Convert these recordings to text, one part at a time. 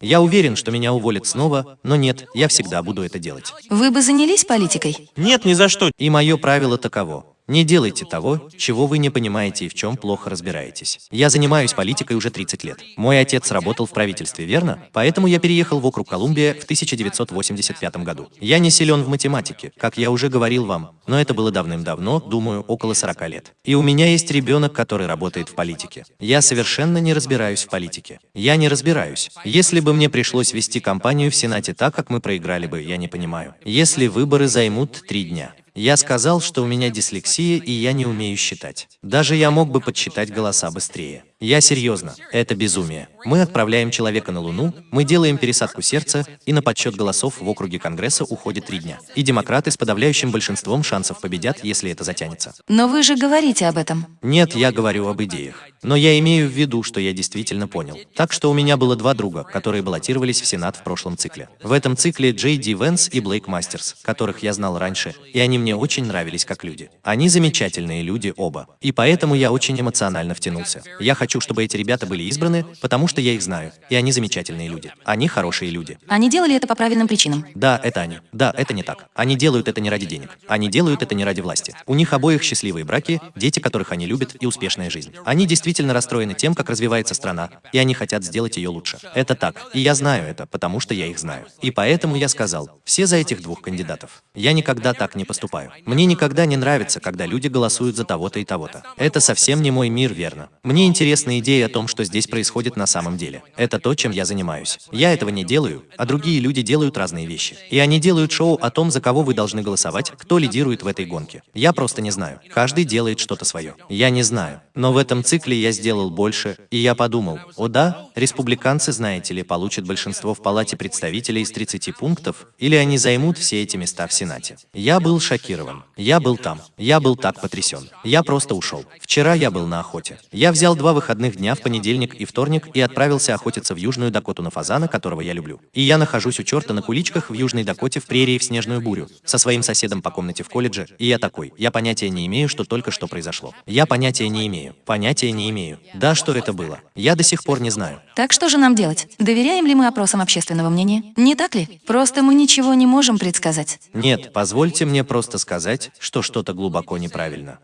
Я уверен, что меня уволят снова, но нет, я всегда буду это делать. Вы бы занялись политикой? Нет, ни за что. И мое правило таково. Не делайте того, чего вы не понимаете и в чем плохо разбираетесь. Я занимаюсь политикой уже 30 лет. Мой отец работал в правительстве, верно? Поэтому я переехал в округ Колумбия в 1985 году. Я не силен в математике, как я уже говорил вам, но это было давным-давно, думаю, около 40 лет. И у меня есть ребенок, который работает в политике. Я совершенно не разбираюсь в политике. Я не разбираюсь. Если бы мне пришлось вести кампанию в Сенате так, как мы проиграли бы, я не понимаю. Если выборы займут три дня. Я сказал, что у меня дислексия и я не умею считать. Даже я мог бы подсчитать голоса быстрее. Я серьезно, это безумие. Мы отправляем человека на Луну, мы делаем пересадку сердца, и на подсчет голосов в округе Конгресса уходит три дня. И демократы с подавляющим большинством шансов победят, если это затянется. Но вы же говорите об этом. Нет, я говорю об идеях. Но я имею в виду, что я действительно понял. Так что у меня было два друга, которые баллотировались в Сенат в прошлом цикле. В этом цикле Джей Ди Венс и Блейк Мастерс, которых я знал раньше, и они мне очень нравились как люди. Они замечательные люди оба. И поэтому я очень эмоционально втянулся. Я хочу, чтобы эти ребята были избраны, потому что я их знаю, и они замечательные люди. Они хорошие люди. Они делали это по правильным причинам. Да, это они. Да, это не так. Они делают это не ради денег. Они делают это не ради власти. У них обоих счастливые браки, дети, которых они любят, и успешная жизнь. Они действительно расстроены тем, как развивается страна, и они хотят сделать ее лучше. Это так. И я знаю это, потому что я их знаю. И поэтому я сказал, все за этих двух кандидатов. Я никогда так не поступаю. Мне никогда не нравится, когда люди голосуют за того-то и того-то. Это совсем не мой мир, верно? Мне интересна идея о том, что здесь происходит на самом деле. Это то, чем я занимаюсь. Я этого не делаю, а другие люди делают разные вещи. И они делают шоу о том, за кого вы должны голосовать, кто лидирует в этой гонке. Я просто не знаю. Каждый делает что-то свое. Я не знаю. Но в этом цикле я сделал больше, и я подумал, о да, республиканцы, знаете ли, получат большинство в Палате представителей из 30 пунктов, или они займут все эти места в Сенате. Я был шокирован. Я был там. Я был так потрясен. Я просто ушел. Вчера я был на охоте. Я взял два выходных дня в понедельник и вторник и отправился охотиться в Южную Дакоту на фазана, которого я люблю. И я нахожусь у черта на куличках в Южной Дакоте в прерии в снежную бурю, со своим соседом по комнате в колледже, и я такой, я понятия не имею, что только что произошло. Я понятия не имею. Понятия не имею. Да, что это было. Я до сих пор не знаю. Так что же нам делать? Доверяем ли мы опросам общественного мнения? Не так ли? Просто мы ничего не можем предсказать. Нет, позвольте мне просто сказать, что что-то глубоко неправильно.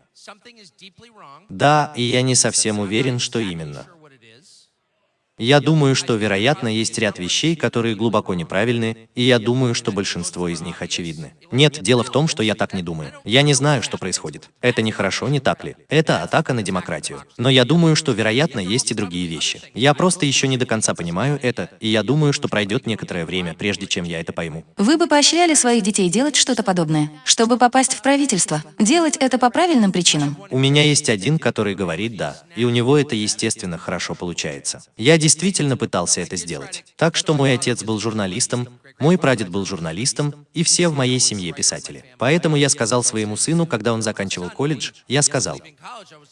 Да, и я не совсем уверен, что именно. Я думаю, что, вероятно, есть ряд вещей, которые глубоко неправильны, и я думаю, что большинство из них очевидны. Нет, дело в том, что я так не думаю. Я не знаю, что происходит. Это нехорошо, не так ли? Это атака на демократию. Но я думаю, что, вероятно, есть и другие вещи. Я просто еще не до конца понимаю это, и я думаю, что пройдет некоторое время, прежде чем я это пойму. Вы бы поощряли своих детей делать что-то подобное, чтобы попасть в правительство? Делать это по правильным причинам? У меня есть один, который говорит «да», и у него это, естественно, хорошо получается. Я действительно пытался это сделать. Так что мой отец был журналистом, мой прадед был журналистом, и все в моей семье писатели. Поэтому я сказал своему сыну, когда он заканчивал колледж, я сказал,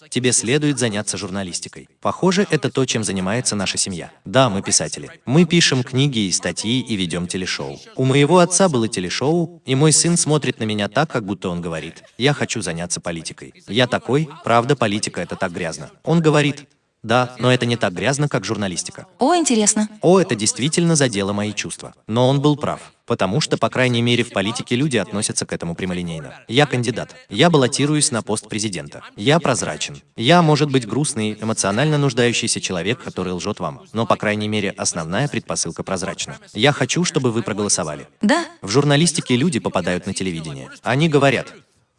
тебе следует заняться журналистикой. Похоже, это то, чем занимается наша семья. Да, мы писатели. Мы пишем книги и статьи и ведем телешоу. У моего отца было телешоу, и мой сын смотрит на меня так, как будто он говорит, я хочу заняться политикой. Я такой, правда, политика это так грязно. Он говорит, да, но это не так грязно, как журналистика. О, интересно. О, это действительно задело мои чувства. Но он был прав. Потому что, по крайней мере, в политике люди относятся к этому прямолинейно. Я кандидат. Я баллотируюсь на пост президента. Я прозрачен. Я, может быть, грустный, эмоционально нуждающийся человек, который лжет вам. Но, по крайней мере, основная предпосылка прозрачна. Я хочу, чтобы вы проголосовали. Да. В журналистике люди попадают на телевидение. Они говорят,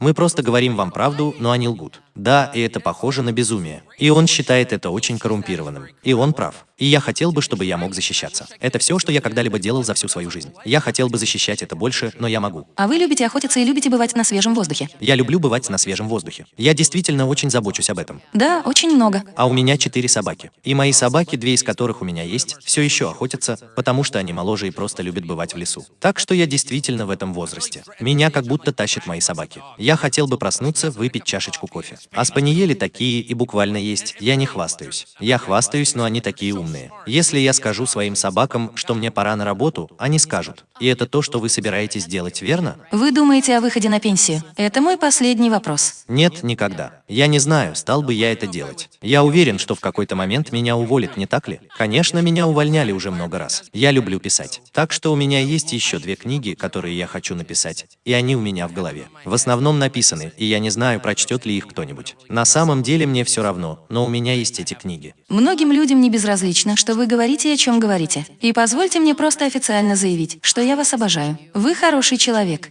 мы просто говорим вам правду, но они лгут. Да, и это похоже на безумие. И он считает это очень коррумпированным. И он прав. И я хотел бы, чтобы я мог защищаться. Это все, что я когда-либо делал за всю свою жизнь. Я хотел бы защищать это больше, но я могу. А вы любите охотиться и любите бывать на свежем воздухе? Я люблю бывать на свежем воздухе. Я действительно очень забочусь об этом. Да, очень много. А у меня четыре собаки. И мои собаки, две из которых у меня есть, все еще охотятся, потому что они моложе и просто любят бывать в лесу. Так что я действительно в этом возрасте. Меня как будто тащат мои собаки. Я хотел бы проснуться, выпить чашечку кофе. А спаниели такие и буквально есть. Я не хвастаюсь. Я хвастаюсь, но они такие умные. Умные. Если я скажу своим собакам, что мне пора на работу, они скажут. И это то, что вы собираетесь делать, верно? Вы думаете о выходе на пенсию? Это мой последний вопрос. Нет, никогда. Я не знаю, стал бы я это делать. Я уверен, что в какой-то момент меня уволят, не так ли? Конечно, меня увольняли уже много раз. Я люблю писать. Так что у меня есть еще две книги, которые я хочу написать, и они у меня в голове. В основном написаны, и я не знаю, прочтет ли их кто-нибудь. На самом деле мне все равно, но у меня есть эти книги. Многим людям не безразлично, что вы говорите о чем говорите. И позвольте мне просто официально заявить, что я вас обожаю. Вы хороший человек.